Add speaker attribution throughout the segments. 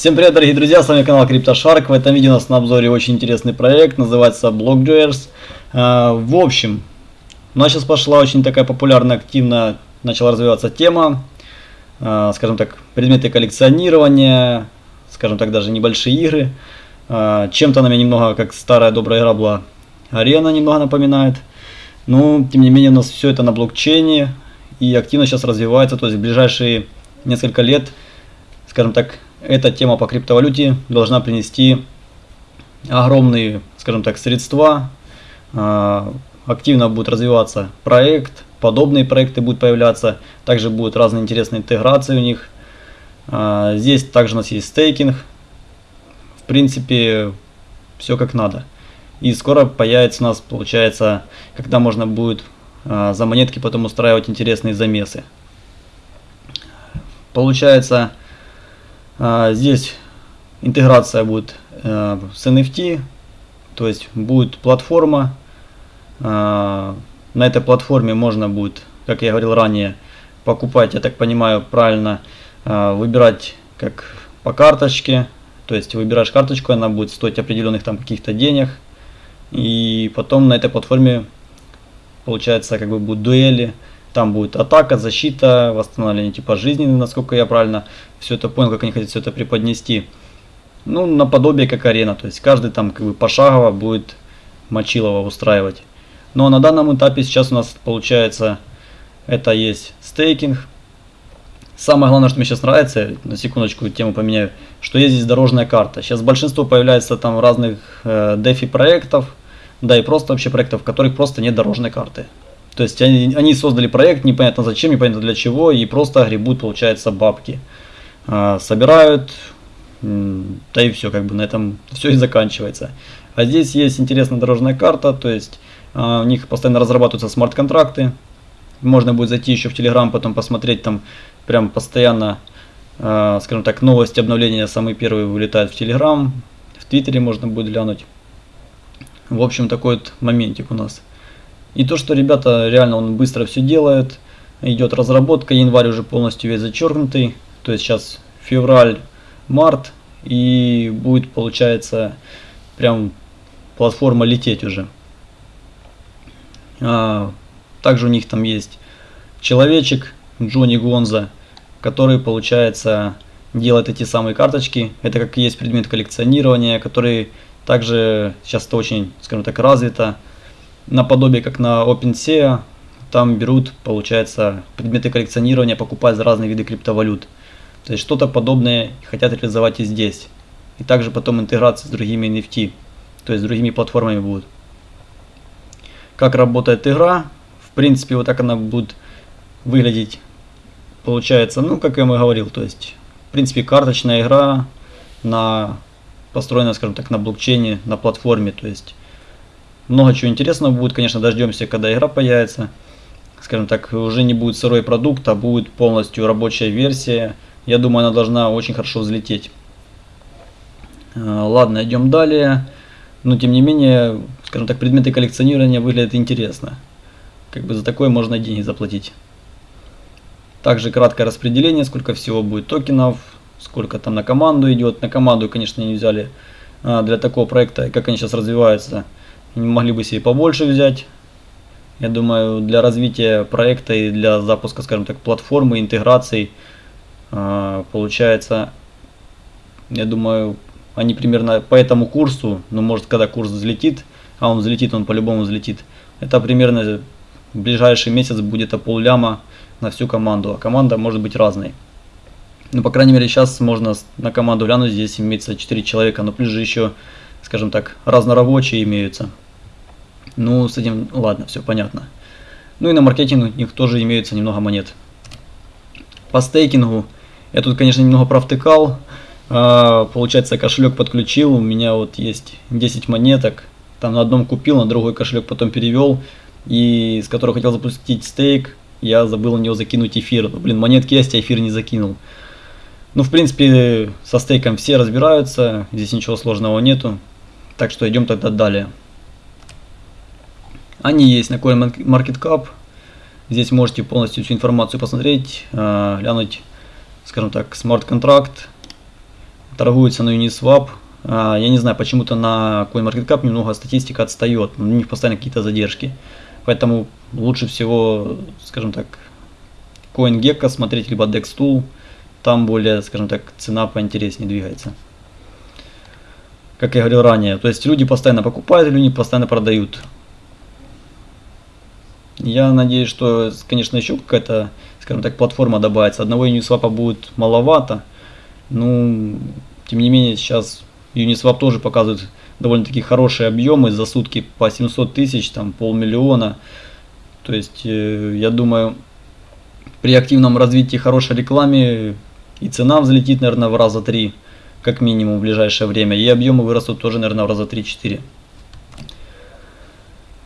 Speaker 1: Всем привет, дорогие друзья, с вами канал CryptoShark. В этом видео у нас на обзоре очень интересный проект, называется BlockJoyers. А, в общем, у нас сейчас пошла очень такая популярная, активно начала развиваться тема, а, скажем так, предметы коллекционирования, скажем так, даже небольшие игры. А, чем-то она меня немного, как старая добрая игра была, арена немного напоминает. Но, тем не менее, у нас все это на блокчейне и активно сейчас развивается, то есть в ближайшие несколько лет, скажем так, эта тема по криптовалюте должна принести огромные, скажем так, средства. А, активно будет развиваться проект, подобные проекты будут появляться. Также будут разные интересные интеграции у них. А, здесь также у нас есть стейкинг. В принципе, все как надо. И скоро появится у нас, получается, когда можно будет а, за монетки потом устраивать интересные замесы. Получается, здесь интеграция будет э, с NFT, то есть будет платформа. А, на этой платформе можно будет, как я говорил ранее, покупать, я так понимаю, правильно, а, выбирать как по карточке. То есть выбираешь карточку, она будет стоить определенных там каких-то денег. И потом на этой платформе получается как бы будут дуэли там будет атака, защита, восстановление типа жизни, насколько я правильно все это понял, как они хотят все это преподнести. Ну, наподобие как арена, то есть каждый там как бы пошагово будет мочилово устраивать. Но на данном этапе сейчас у нас получается, это есть стейкинг. Самое главное, что мне сейчас нравится, на секундочку тему поменяю, что есть здесь дорожная карта. Сейчас большинство появляется там разных э, DeFi проектов, да и просто вообще проектов, в которых просто нет дорожной карты. То есть они, они создали проект, непонятно зачем, непонятно для чего, и просто гребут, получается, бабки. А, собирают, да и все, как бы на этом все и заканчивается. А здесь есть интересная дорожная карта, то есть а, у них постоянно разрабатываются смарт-контракты. Можно будет зайти еще в Telegram, потом посмотреть там прям постоянно, а, скажем так, новости, обновления самые первые вылетают в Telegram. В Твиттере можно будет глянуть. В общем, такой вот моментик у нас. И то, что ребята реально он быстро все делают, идет разработка, январь уже полностью весь зачеркнутый, то есть сейчас февраль, март, и будет получается прям платформа лететь уже. А, также у них там есть человечек Джонни Гонза, который получается делает эти самые карточки. Это как есть предмет коллекционирования, который также сейчас это очень, скажем так, развито наподобие как на OpenSea, там берут, получается, предметы коллекционирования, покупают за разные виды криптовалют. То есть что-то подобное хотят реализовать и здесь. И также потом интеграция с другими NFT, то есть с другими платформами будут. Как работает игра, в принципе, вот так она будет выглядеть. Получается, ну, как я вам говорил, то есть, в принципе, карточная игра на построена, скажем так, на блокчейне, на платформе, то есть много чего интересного будет, конечно, дождемся, когда игра появится. Скажем так, уже не будет сырой продукт, а будет полностью рабочая версия. Я думаю, она должна очень хорошо взлететь. А, ладно, идем далее. Но тем не менее, скажем так, предметы коллекционирования выглядят интересно. Как бы за такое можно деньги заплатить. Также краткое распределение, сколько всего будет токенов, сколько там на команду идет. На команду, конечно, не взяли а, для такого проекта, как они сейчас развиваются могли бы себе побольше взять. Я думаю, для развития проекта и для запуска, скажем так, платформы, интеграций, а, получается, я думаю, они примерно по этому курсу, ну может когда курс взлетит, а он взлетит, он по-любому взлетит, это примерно в ближайший месяц будет пол ляма на всю команду, а команда может быть разной. Ну, по крайней мере, сейчас можно на команду глянуть, здесь имеется 4 человека, но плюс же еще скажем так, разнорабочие имеются. Ну, с этим, ладно, все понятно. Ну и на маркетинг у них тоже имеются немного монет. По стейкингу, я тут, конечно, немного провтыкал. А, получается, кошелек подключил, у меня вот есть 10 монеток. Там на одном купил, на другой кошелек потом перевел. И с которого хотел запустить стейк, я забыл на него закинуть эфир. Блин, монетки есть, а эфир не закинул. Ну, в принципе, со стейком все разбираются, здесь ничего сложного нету. Так что идем тогда далее. Они есть на CoinMarketCap. Здесь можете полностью всю информацию посмотреть, э, глянуть, скажем так, смарт-контракт. торгуются на Uniswap. А, я не знаю, почему-то на CoinMarketCap немного статистика отстает, у них постоянно какие-то задержки. Поэтому лучше всего, скажем так, CoinGecko смотреть, либо DexTool. Там более, скажем так, цена поинтереснее двигается. Как я говорил ранее, то есть люди постоянно покупают, люди постоянно продают. Я надеюсь, что, конечно, еще какая-то, скажем так, платформа добавится. Одного Uniswap будет маловато. Ну, тем не менее, сейчас Uniswap тоже показывает довольно-таки хорошие объемы за сутки по 700 тысяч, там полмиллиона. То есть, э, я думаю, при активном развитии хорошей рекламе и цена взлетит, наверное, в раза три, как минимум, в ближайшее время. И объемы вырастут тоже, наверное, в раза 3-4.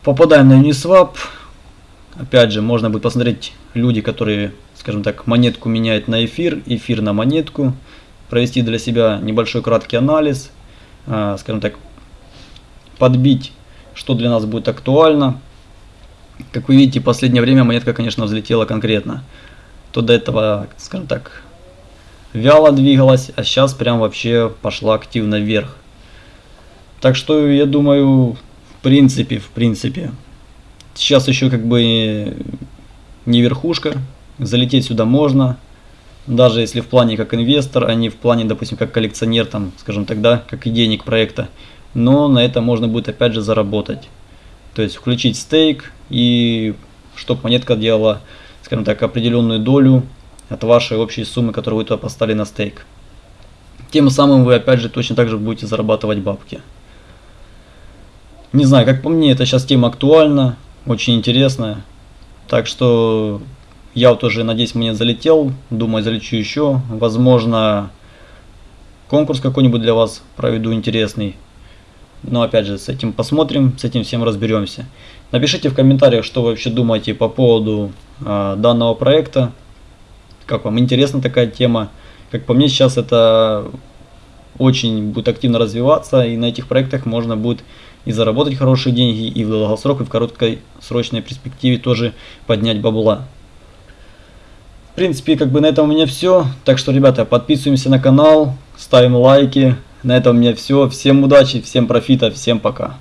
Speaker 1: Попадаем на Uniswap. Опять же, можно будет посмотреть люди, которые, скажем так, монетку меняют на эфир, эфир на монетку. Провести для себя небольшой краткий анализ. А, скажем так, подбить, что для нас будет актуально. Как вы видите, в последнее время монетка, конечно, взлетела конкретно. То до этого, скажем так, вяло двигалась, а сейчас прям вообще пошла активно вверх. Так что я думаю, в принципе, в принципе, сейчас еще как бы не верхушка, залететь сюда можно, даже если в плане как инвестор, а не в плане, допустим, как коллекционер, там, скажем тогда, как идейник проекта. Но на это можно будет опять же заработать. То есть включить стейк и чтобы монетка делала, скажем так, определенную долю от вашей общей суммы, которую вы туда поставили на стейк. Тем самым вы опять же точно так же будете зарабатывать бабки. Не знаю, как по мне, это сейчас тема актуальна, очень интересная. Так что я вот уже, надеюсь, мне залетел, думаю, залечу еще. Возможно, конкурс какой-нибудь для вас проведу интересный. Но опять же, с этим посмотрим, с этим всем разберемся. Напишите в комментариях, что вы вообще думаете по поводу э, данного проекта как вам интересна такая тема. Как по мне, сейчас это очень будет активно развиваться, и на этих проектах можно будет и заработать хорошие деньги, и в долгосрок, и в короткой срочной перспективе тоже поднять бабла. В принципе, как бы на этом у меня все. Так что, ребята, подписываемся на канал, ставим лайки. На этом у меня все. Всем удачи, всем профита, всем пока.